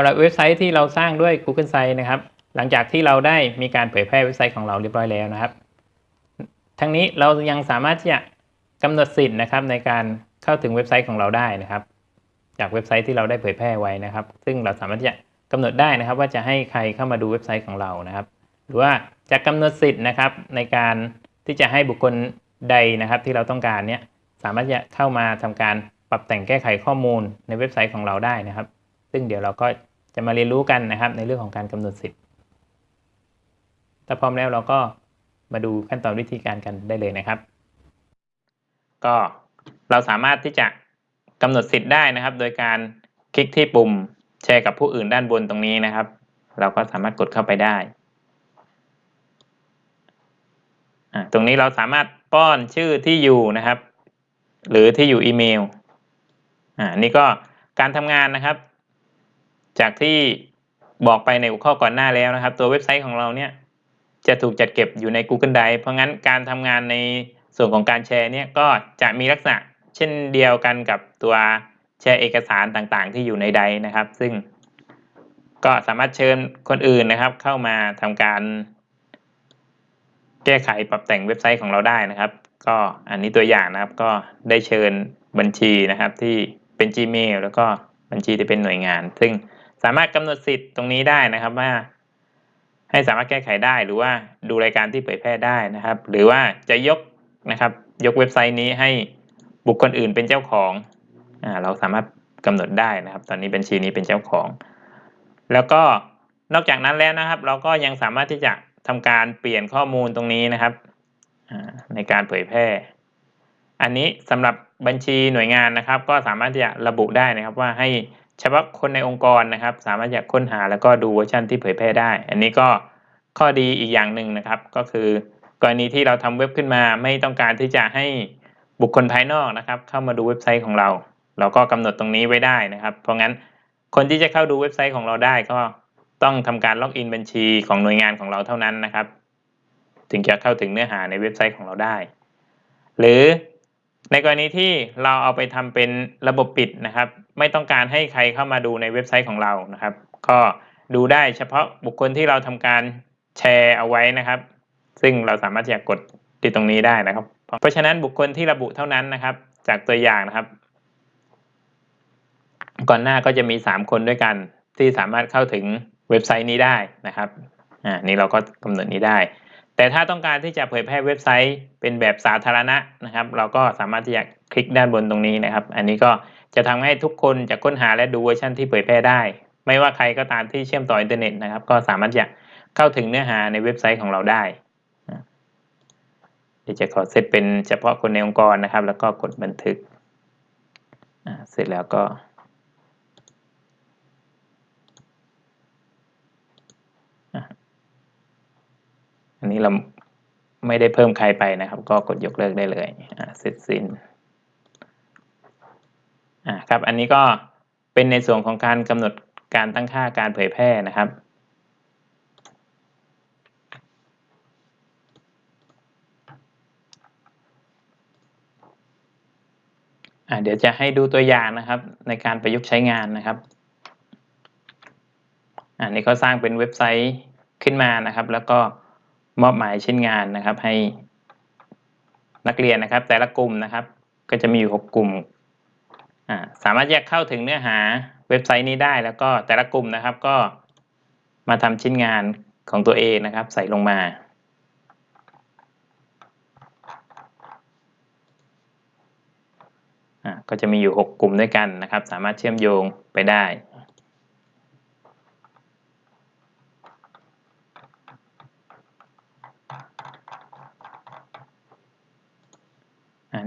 ำหรับเว็บไซต์ที่เราสร้างด้วย Google Sites นะครับ หลังจากที่เราได้มีการเผยแพร่เว็บไซต์ของเราเรียบร้อยแล้วนะครับ ทั้งนี้เรายังสามารถที่จะกำหนดสิทธิ์นะครับในการเข้าถึงเว็บไซต์ของเราได้นะครับ จากเว็บไซต์ที่เราได้เผยแพร่ไว้นะครับ ซึ่งเราสามารถที่จะกำหนดได้นะครับว่าจะให้ใครเข้ามาดูเว็บไซต์ของเรานะครับ หรือว่าจะกำหนดสิทธิ์นะครับในการที่จะให้บุคคลใดนะครับที่เราต้องการเนี้ยสามารถจะเข้ามาทำการปรับแต่งแก้ไขข้อมูลในเว็บไซต์ของเราได้นะครับ ซึ่งเดี๋ยวเราก็จะมาเรียนรู้กันนะครับ ในเรื่องของการกำหนดสิทธิ์ ถ้าพร้อมแล้วเราก็มาดูขั้นตอนวิธีการกันได้เลยนะครับ ก็เราสามารถที่จะกำหนดสิทธิ์ได้นะครับ โดยการคลิกที่ปุ่มแชร์กับผู้อื่นด้านบนตรงนี้นะครับ เราก็สามารถกดเข้าไปได้ตรงนี้เราสามารถป้อนชื่อที่อยู่นะครับ หรือที่อยู่อีเมลอ่านี่ก็การทำงานนะครับ จากที่บอกไปในหัวข้อก่อนหน้าแล้วนะครับ ตัวเว็บไซต์ของเราเนี่ยจะถูกจัดเก็บอยู่ใน Google Drive เพราะงั้นการทำงานในส่วนของการแชร์เนี่ยก็จะมีลักษณะเช่นเดียวกันกับตัวแชร์เอกสารต่างๆ ที่อยู่ในไดนะครับ ซึ่งก็สามารถเชิญคนอื่นนะครับ เข้ามาทำการ แก้ไขปรับแต่งเว็บไซต์ของเราได้นะครับ ก็อันนี้ตัวอย่างนะครับก็ได้เชิญบัญชีนะครับที่เป็น Gmail แล้วก็บัญชีที่เป็นหน่วยงาน ซึ่ง สามารถกำหนดสิทธิ์ตรงนี้ได้นะครับว่า ให้สามารถแก้ไขได้หรือว่าดูรายการที่เผยแพร่ได้นะครับ หรือว่าจะยกนะครับ ยกเว็บไซต์นี้ให้บุคคลอื่นเป็นเจ้าของอ่าเราสามารถกำหนดได้นะครับ ตอนนี้บัญชีนี้เป็นเจ้าของ แล้วก็นอกจากนั้นแล้วนะครับ เราก็ยังสามารถที่จะทำการเปลี่ยนข้อมูลตรงนี้นะครับในการเผยแพร่ อันนี้สำหรับบัญชีหน่วยงานนะครับ ก็สามารถที่จะระบุได้นะครับว่าให้ เฉพาะคนในองค์กรนะครับ สามารถจะค้นหาแล้วก็ดูเวอร์ชันที่เผยแพร่ได้ อันนี้ก็ข้อดีอีกอย่างหนึ่งนะครับ ก็คือกรณีที่เราทำเว็บขึ้นมาไม่ต้องการที่จะให้บุคคลภายนอกนะครับ เข้ามาดูเว็บไซต์ของเรา เราก็กำหนดตรงนี้ไว้ได้นะครับ เพราะงั้นคนที่จะเข้าดูเว็บไซต์ของเราได้ก็ต้องทำการล็อกอินบัญชีของหน่วยงานของเราเท่านั้นนะครับ ถึงจะเข้าถึงเนื้อหาในเว็บไซต์ของเราได้ หรือ ในกรณีที่เราเอาไปทำเป็นระบบปิดนะครับ ไม่ต้องการให้ใครเข้ามาดูในเว็บไซต์ของเรานะครับ ก็ดูได้เฉพาะบุคคลที่เราทำการแชร์เอาไว้นะครับ ซึ่งเราสามารถจะกดที่ตรงนี้ได้นะครับ เพราะฉะนั้นบุคคลที่ระบุเท่านั้นนะครับ จากตัวอย่างนะครับ ก่อนหน้าก็จะมี 3 คนด้วยกัน ที่สามารถเข้าถึงเว็บไซต์นี้ได้นะครับอ่านี่เราก็กำหนดนี้ได้ แต่ถ้าต้องการที่จะเผยแพร่เว็บไซต์เป็นแบบสาธารณะนะครับ เราก็สามารถที่จะคลิกด้านบนตรงนี้นะครับ อันนี้ก็จะทำให้ทุกคนจะค้นหาและดูเวอร์ชันที่เผยแพร่ได้ ไม่ว่าใครก็ตามที่เชื่อมต่ออินเทอร์เน็ตนะครับ ก็สามารถจะเข้าถึงเนื้อหาในเว็บไซต์ของเราได้เดี๋ยวจะขอเซตเป็นเฉพาะคนในองค์กรนะครับ แล้วก็กดบันทึกเสร็จแล้วก็ อันนี้เราไม่ได้เพิ่มใครไปนะครับ ก็กดยกเลิกได้เลยเสร็จสิ้นอ่าครับ อันนี้ก็เป็นในส่วนของการกำหนดการตั้งค่าการเผยแพร่นะครับอ่าเดี๋ยวจะให้ดูตัวอย่างนะครับ ในการประยุกต์ใช้งานนะครับ อันนี้ก็สร้างเป็นเว็บไซต์ขึ้นมานะครับ แล้วก็ มอบหมายชิ้นงานนะครับ ให้นักเรียนนะครับ แต่ละกลุ่มนะครับ ก็จะมีอยู่6กลุ่มสามารถแยกเข้าถึงเนื้อหาเว็บไซต์นี้ได้ แล้วก็แต่ละกลุ่มนะครับก็มาทำชิ้นงานของตัวเองนะครับ ใส่ลงมาก็จะมีอยู่ 6 กลุ่มด้วยกันนะครับ สามารถเชื่อมโยงไปได้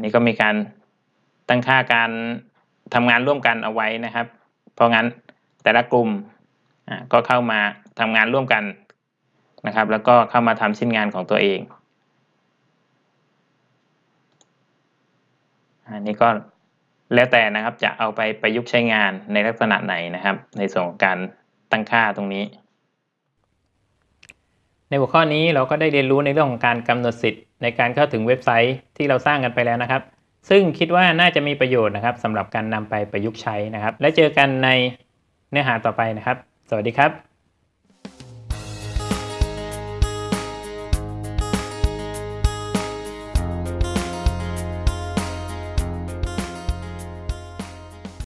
นี่ก็มีการตั้งค่าการทำงานร่วมกันเอาไว้นะครับ เพราะงั้นแต่ละกลุ่มก็เข้ามาทำงานร่วมกันนะครับ แล้วก็เข้ามาทำชิ้นงานของตัวเองอันนี้ก็แล้วแต่นะครับจะเอาไปประยุกต์ใช้งานในลักษณะไหนนะครับ ในส่วนของการตั้งค่าตรงนี้ ในหัวข้อนี้เราก็ได้เรียนรู้ในเรื่องของการกำหนดสิทธิ์ในการเข้าถึงเว็บไซต์ที่เราสร้างกันไปแล้วนะครับ ซึ่งคิดว่าน่าจะมีประโยชน์นะครับสำหรับการนำไปประยุกต์ใช้นะครับ และเจอกันในเนื้อหาต่อไปนะครับ สวัสดีครับ